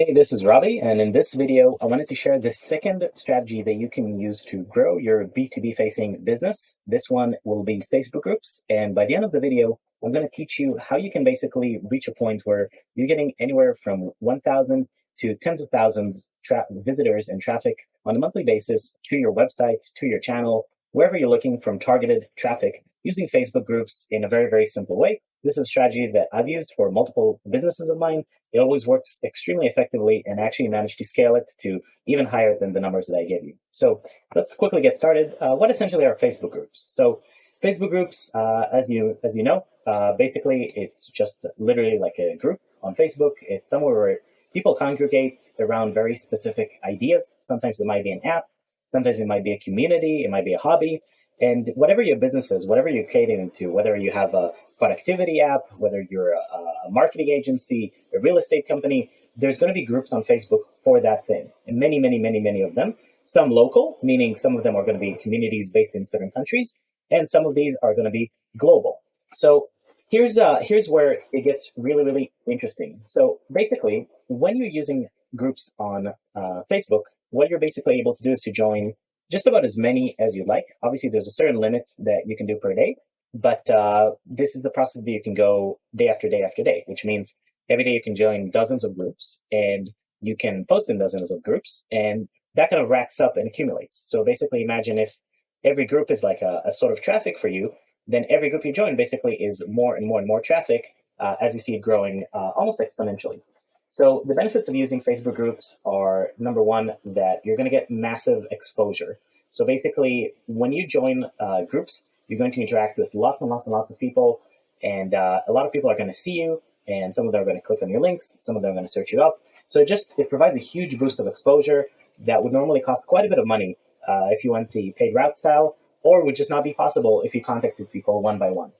Hey, this is Robbie, and in this video, I wanted to share the second strategy that you can use to grow your B2B facing business. This one will be Facebook groups, and by the end of the video, I'm going to teach you how you can basically reach a point where you're getting anywhere from 1,000 to tens of thousands visitors and traffic on a monthly basis to your website, to your channel, wherever you're looking from targeted traffic using Facebook groups in a very, very simple way. This is a strategy that I've used for multiple businesses of mine. It always works extremely effectively and actually managed to scale it to even higher than the numbers that I gave you. So let's quickly get started. Uh, what essentially are Facebook groups? So Facebook groups, uh, as you as you know, uh, basically it's just literally like a group on Facebook. It's somewhere where people congregate around very specific ideas. Sometimes it might be an app. Sometimes it might be a community. It might be a hobby. And whatever your business is, whatever you're catering to, whether you have a productivity app, whether you're a, a marketing agency, a real estate company, there's going to be groups on Facebook for that thing. And many, many, many, many of them. Some local, meaning some of them are going to be communities based in certain countries, and some of these are going to be global. So here's uh, here's where it gets really, really interesting. So basically, when you're using groups on uh, Facebook, what you're basically able to do is to join just about as many as you'd like. Obviously, there's a certain limit that you can do per day, but uh, this is the process that you can go day after day after day, which means every day you can join dozens of groups and you can post in dozens of groups, and that kind of racks up and accumulates. So basically, imagine if every group is like a, a sort of traffic for you, then every group you join basically is more and more and more traffic uh, as you see it growing uh, almost exponentially. So the benefits of using Facebook groups are number one, that you're going to get massive exposure. So basically, when you join uh, groups, you're going to interact with lots and lots and lots of people, and uh, a lot of people are going to see you, and some of them are going to click on your links, some of them are going to search you up. So it just it provides a huge boost of exposure that would normally cost quite a bit of money uh, if you went the paid route style, or would just not be possible if you contacted people one by one.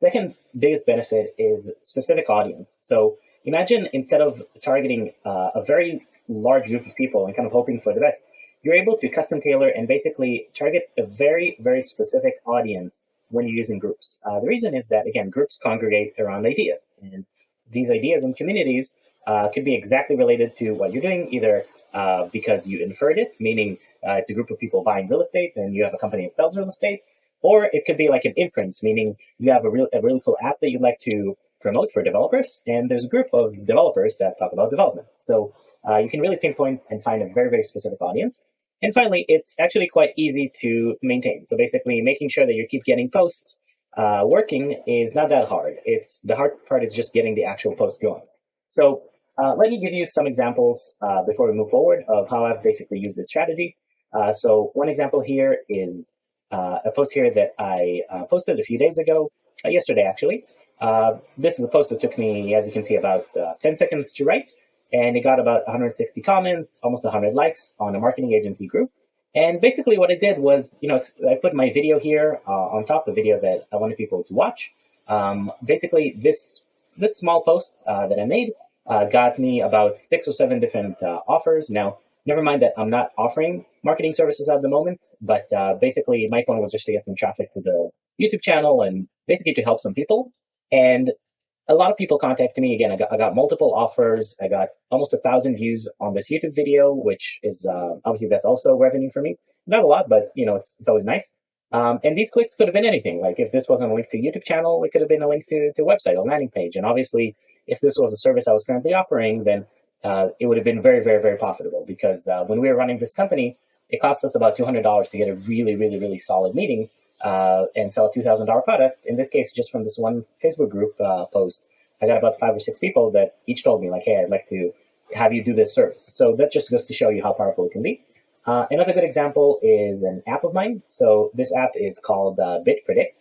Second biggest benefit is specific audience. So Imagine instead of targeting uh, a very large group of people and kind of hoping for the best, you're able to custom tailor and basically target a very, very specific audience when you're using groups. Uh, the reason is that, again, groups congregate around ideas. And these ideas and communities uh, could be exactly related to what you're doing, either uh, because you inferred it, meaning uh, it's a group of people buying real estate and you have a company that sells real estate, or it could be like an inference, meaning you have a, real, a really cool app that you'd like to promote for developers, and there's a group of developers that talk about development. So uh, you can really pinpoint and find a very, very specific audience. And finally, it's actually quite easy to maintain. So basically, making sure that you keep getting posts uh, working is not that hard. It's the hard part is just getting the actual post going. So uh, let me give you some examples uh, before we move forward of how I've basically used this strategy. Uh, so one example here is uh, a post here that I posted a few days ago, yesterday actually, uh, this is a post that took me, as you can see, about uh, 10 seconds to write, and it got about 160 comments, almost 100 likes on a marketing agency group. And basically what I did was, you know, I put my video here uh, on top, the video that I wanted people to watch. Um, basically, this this small post uh, that I made uh, got me about six or seven different offers. Now, never mind that I'm not offering marketing services at the moment, but basically my point was just to get some traffic to the YouTube channel and basically to help some people. And a lot of people contacted me again. I got, I got multiple offers. I got almost a thousand views on this YouTube video, which is uh, obviously that's also revenue for me. Not a lot, but you know, it's, it's always nice. Um, and these clicks could have been anything. Like if this wasn't a link to YouTube channel, it could have been a link to, to website or landing page. And obviously, if this was a service I was currently offering, then uh, it would have been very, very, very profitable because uh, when we were running this company, it cost us about $200 to get a really, really, really solid meeting uh, and sell a $2,000 product. In this case, just from this one Facebook group uh, post, I got about five or six people that each told me like, hey, I'd like to have you do this service. So that just goes to show you how powerful it can be. Uh, another good example is an app of mine. So this app is called uh, BitPredict.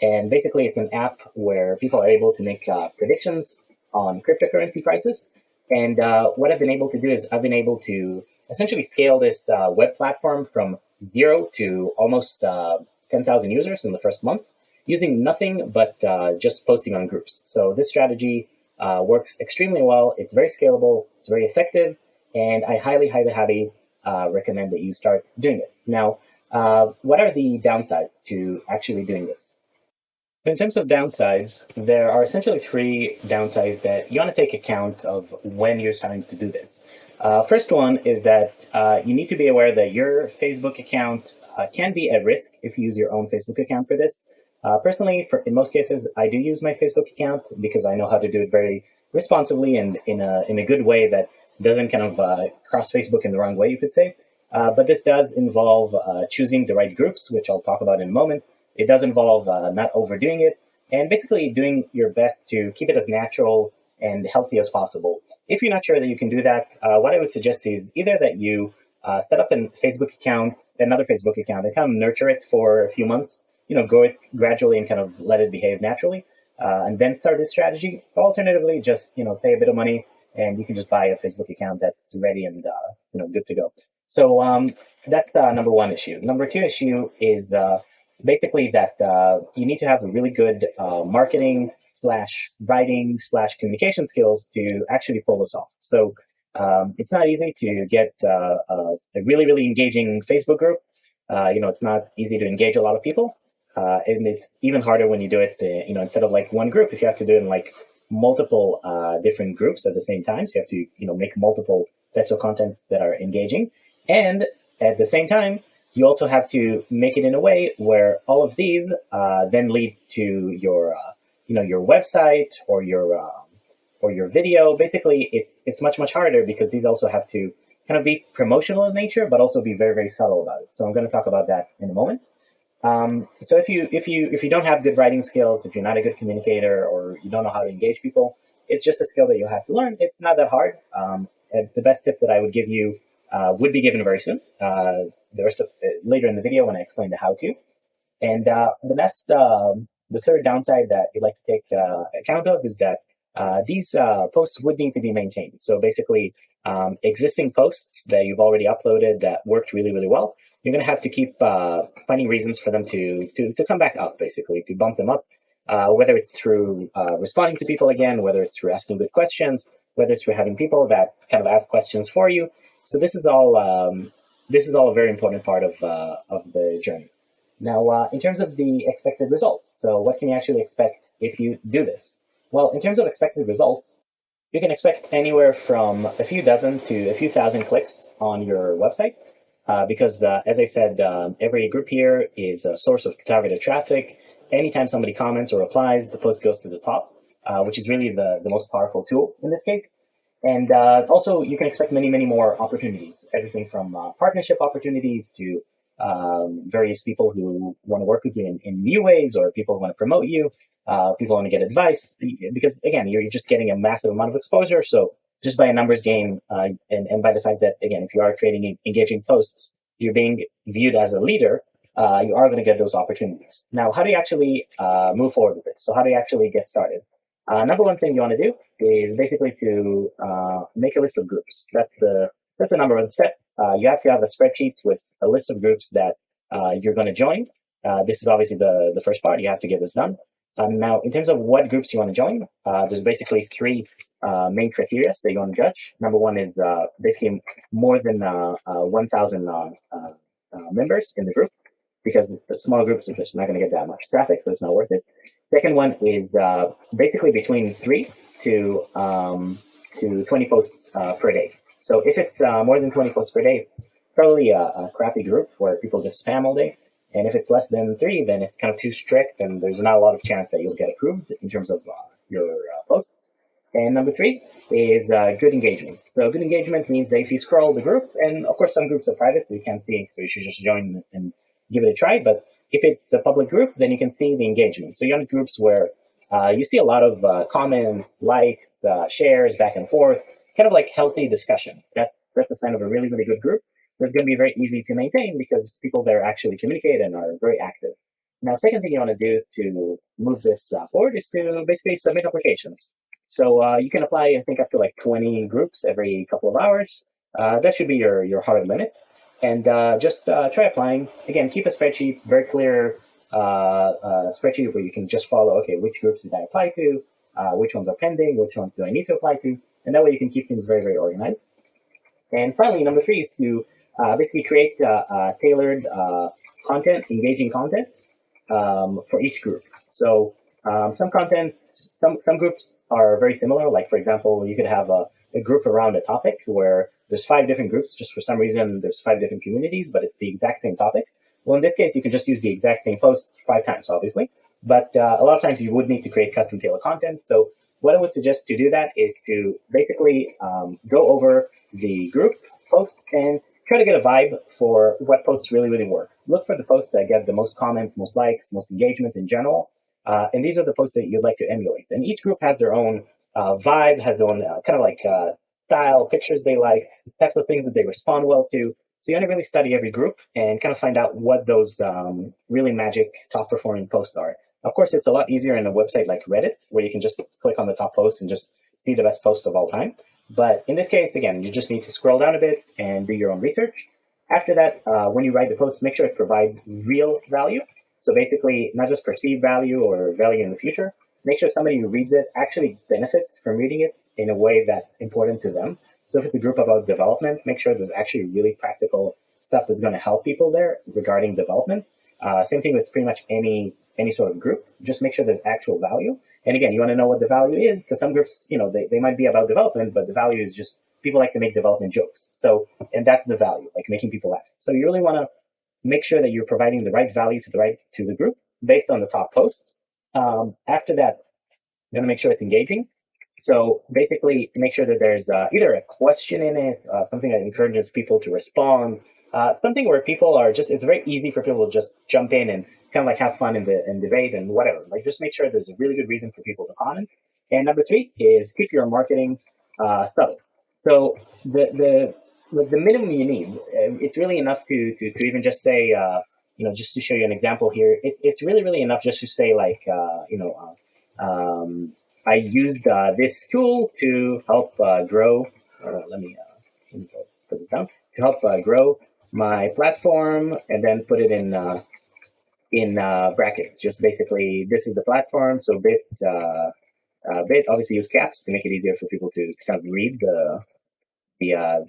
And basically it's an app where people are able to make uh, predictions on cryptocurrency prices. And uh, what I've been able to do is I've been able to essentially scale this uh, web platform from zero to almost uh, 10,000 users in the first month using nothing but uh, just posting on groups. So this strategy uh, works extremely well. It's very scalable. It's very effective. And I highly, highly, highly uh, recommend that you start doing it. Now, uh, what are the downsides to actually doing this? In terms of downsides, there are essentially three downsides that you want to take account of when you're starting to do this. Uh, first one is that uh, you need to be aware that your Facebook account uh, can be at risk if you use your own Facebook account for this. Uh, personally, for, in most cases, I do use my Facebook account because I know how to do it very responsibly and in a, in a good way that doesn't kind of uh, cross Facebook in the wrong way, you could say. Uh, but this does involve choosing the right groups, which I'll talk about in a moment, it does involve not overdoing it and basically doing your best to keep it as natural and healthy as possible. If you're not sure that you can do that, uh, what I would suggest is either that you uh, set up a Facebook account, another Facebook account, and kind of nurture it for a few months, you know, grow it gradually and kind of let it behave naturally, uh, and then start this strategy. Alternatively, just, you know, pay a bit of money and you can just buy a Facebook account that's ready and, uh, you know, good to go. So um, that's uh, number one issue. Number two issue is basically that uh, you need to have a really good uh, marketing slash writing slash communication skills to actually pull this off. So um, it's not easy to get uh, a really, really engaging Facebook group. Uh, you know, it's not easy to engage a lot of people. Uh, and it's even harder when you do it, uh, you know, instead of like one group, if you have to do it in like multiple different groups at the same time. So you have to, you know, make multiple types of content that are engaging. And at the same time, you also have to make it in a way where all of these uh, then lead to your, uh, you know, your website or your um, or your video. Basically, it, it's much much harder because these also have to kind of be promotional in nature, but also be very very subtle about it. So I'm going to talk about that in a moment. Um, so if you if you if you don't have good writing skills, if you're not a good communicator, or you don't know how to engage people, it's just a skill that you'll have to learn. It's not that hard. Um, the best tip that I would give you uh, would be given very soon. Uh, the rest of uh, later in the video when I explain the how to. And uh, the next, um, the third downside that you'd like to take uh, account of is that uh, these uh, posts would need to be maintained. So basically, um, existing posts that you've already uploaded that worked really, really well, you're going to have to keep uh, finding reasons for them to, to, to come back up, basically, to bump them up, whether it's through responding to people again, whether it's through asking good questions, whether it's through having people that kind of ask questions for you. So this is all um, this is all a very important part of, uh, of the journey. Now, uh, in terms of the expected results, so what can you actually expect if you do this? Well, in terms of expected results, you can expect anywhere from a few dozen to a few thousand clicks on your website. Uh, because, uh, as I said, um, every group here is a source of targeted traffic. Anytime somebody comments or replies, the post goes to the top, uh, which is really the, the most powerful tool in this case. And uh, also, you can expect many, many more opportunities, everything from uh, partnership opportunities to um, various people who want to work with you in, in new ways or people who want to promote you, uh, people want to get advice. Because again, you're, you're just getting a massive amount of exposure. So just by a numbers game uh, and, and by the fact that, again, if you are creating engaging posts, you're being viewed as a leader, uh, you are going to get those opportunities. Now, how do you actually uh, move forward with this? So how do you actually get started? Uh, number one thing you want to do is basically to uh, make a list of groups. That's the that's the number one step. Uh, you have to have a spreadsheet with a list of groups that uh, you're going to join. Uh, this is obviously the the first part. You have to get this done. Um, now, in terms of what groups you want to join, uh, there's basically three main criteria that you want to judge. Number one is basically more than 1,000 members in the group, because the small groups are just not going to get that much traffic, so it's not worth it. Second one is uh, basically between three to um, to 20 posts uh, per day. So if it's uh, more than 20 posts per day, probably a, a, crappy group where people just spam all day. And if it's less than three, then it's kind of too strict, and there's not a lot of chance that you'll get approved in terms of uh, your uh, posts. And number three is uh, good engagement. So good engagement means that if you scroll the group, and of course some groups are private, so you can't see, so you should just join and give it a try. But if it's a public group, then you can see the engagement. So you have groups where uh, you see a lot of uh, comments, likes, uh, shares, back and forth, kind of like healthy discussion. That, that's a sign of a really, really good group. That's going to be very easy to maintain because people there actually communicate and are very active. Now, second thing you want to do to move this uh, forward is to basically submit applications. So uh, you can apply, I think, up to like 20 groups every couple of hours. Uh, that should be your, your hard limit and uh, just uh, try applying. Again, keep a spreadsheet, very clear uh, uh, spreadsheet where you can just follow, okay, which groups did I apply to, uh, which ones are pending, which ones do I need to apply to, and that way you can keep things very, very organized. And finally, number three is to uh, basically create tailored content, engaging content um, for each group. So Um, some content, some, some groups are very similar. Like for example, you could have a, a group around a topic where there's five different groups, just for some reason, there's five different communities, but it's the exact same topic. Well, in this case, you can just use the exact same post five times, obviously. But uh, a lot of times you would need to create custom tailored content. So what I would suggest to do that is to basically um, go over the group post and try to get a vibe for what posts really, really work. Look for the posts that get the most comments, most likes, most engagements in general. Uh, and these are the posts that you'd like to emulate. And each group has their own uh, vibe, has their own uh, kind of like uh, style, pictures they like, types of things that they respond well to. So you want to really study every group and kind of find out what those um, really magic top performing posts are. Of course, it's a lot easier in a website like Reddit, where you can just click on the top post and just see the best posts of all time. But in this case, again, you just need to scroll down a bit and do your own research. After that, uh, when you write the post, make sure it provides real value. So basically, not just perceived value or value in the future. Make sure somebody who reads it actually benefits from reading it in a way that's important to them. So if it's a group about development, make sure there's actually really practical stuff that's going to help people there regarding development. Uh, same thing with pretty much any any sort of group. Just make sure there's actual value. And again, you want to know what the value is because some groups, you know, they, they might be about development, but the value is just people like to make development jokes. So, and that's the value, like making people laugh. So you really want to make sure that you're providing the right value to the right to the group based on the top posts. Um, after that, you're going to make sure it's engaging. So basically, make sure that there's uh, either a question in it, uh, something that encourages people to respond, uh, something where people are just, it's very easy for people to just jump in and kind of like have fun in the in debate and whatever. Like just make sure there's a really good reason for people to comment. And number three is keep your marketing uh, subtle. So the the the minimum you need, uh, it's really enough to to, to even just say, uh, you know, just to show you an example here, it, it's really really enough just to say like, uh, you know, um, I used uh, this tool to help grow. let me let me put this down to help grow my platform and then put it in uh, in uh, brackets. Just basically, this is the platform. So bit uh, uh, bit obviously use caps to make it easier for people to, kind of read the the uh,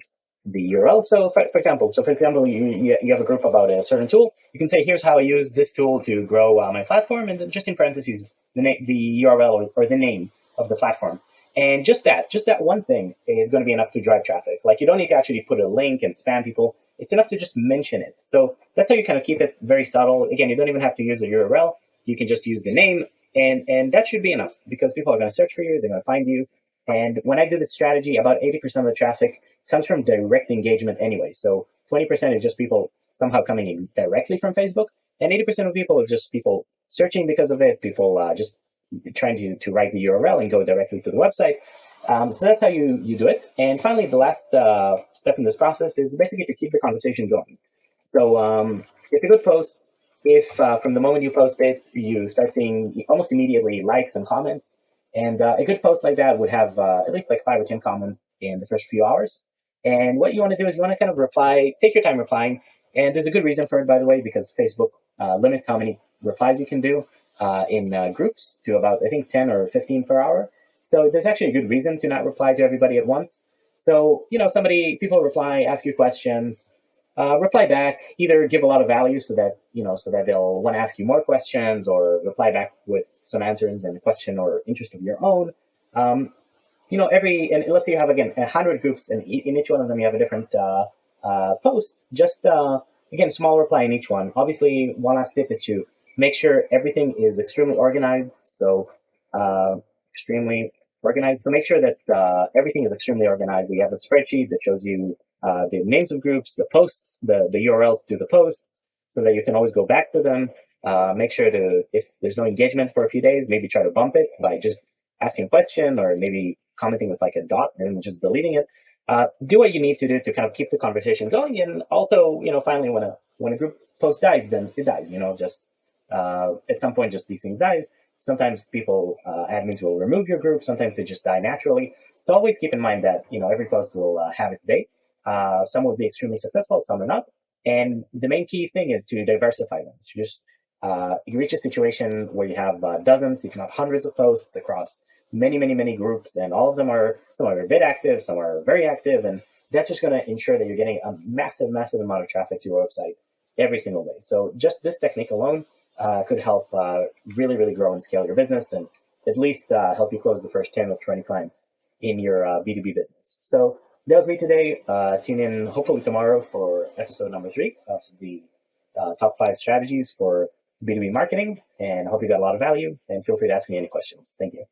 the URL. So for, for, example, so for example, you, you have a group about a certain tool. You can say, here's how I use this tool to grow uh, my platform, and just in parentheses the name, the URL or, or the name of the platform. And just that, just that one thing is going to be enough to drive traffic. Like you don't need to actually put a link and spam people. It's enough to just mention it. So that's how you kind of keep it very subtle. Again, you don't even have to use a URL. You can just use the name and, and that should be enough because people are going to search for you. They're going to find you. And when I do this strategy, about 80% of the traffic comes from direct engagement anyway. So 20% is just people somehow coming in directly from Facebook. And 80% of people is just people searching because of it, people uh, just trying to, to write the URL and go directly to the website. Um, so that's how you, you do it. And finally, the last uh, step in this process is basically to keep the conversation going. So um, it's a good post if uh, from the moment you post it, you start seeing almost immediately likes and comments. And uh, a good post like that would have uh, at least like five or 10 comments in the first few hours. And what you want to do is you want to kind of reply, take your time replying. And there's a good reason for it, by the way, because Facebook uh, limits how many replies you can do uh, in uh, groups to about, I think, 10 or 15 per hour. So there's actually a good reason to not reply to everybody at once. So, you know, somebody, people reply, ask you questions, uh, reply back, either give a lot of value so that, you know, so that they'll want to ask you more questions or reply back with some answers and question or interest of your own. Um, you know, every, and let's say you have, again, a hundred groups and in each one of them you have a different uh, uh, post, just, uh, again, small reply in each one. Obviously, one last tip is to make sure everything is extremely organized. So uh, extremely organized. So make sure that uh, everything is extremely organized. We have a spreadsheet that shows you uh, the names of groups, the posts, the, the URLs to the posts, so that you can always go back to them. Uh, make sure to, if there's no engagement for a few days, maybe try to bump it by just asking a question or maybe commenting with like a dot and just deleting it. Uh, do what you need to do to kind of keep the conversation going. And also, you know, finally, when a when a group post dies, then it dies. You know, just uh, at some point, just these things dies. Sometimes people, uh, admins will remove your group. Sometimes they just die naturally. So always keep in mind that, you know, every post will uh, have its day. Uh, some will be extremely successful, some are not. And the main key thing is to diversify them. So just uh, you reach a situation where you have uh, dozens, if not hundreds of posts across many, many, many groups, and all of them are, some are a bit active, some are very active, and that's just going to ensure that you're getting a massive, massive amount of traffic to your website every single day. So just this technique alone uh, could help uh, really, really grow and scale your business and at least uh, help you close the first 10 or 20 clients in your B2B uh, business. So that was me today. Uh, tune in hopefully tomorrow for episode number three of the uh, top five strategies for B2B marketing. And I hope you got a lot of value and feel free to ask me any questions. Thank you.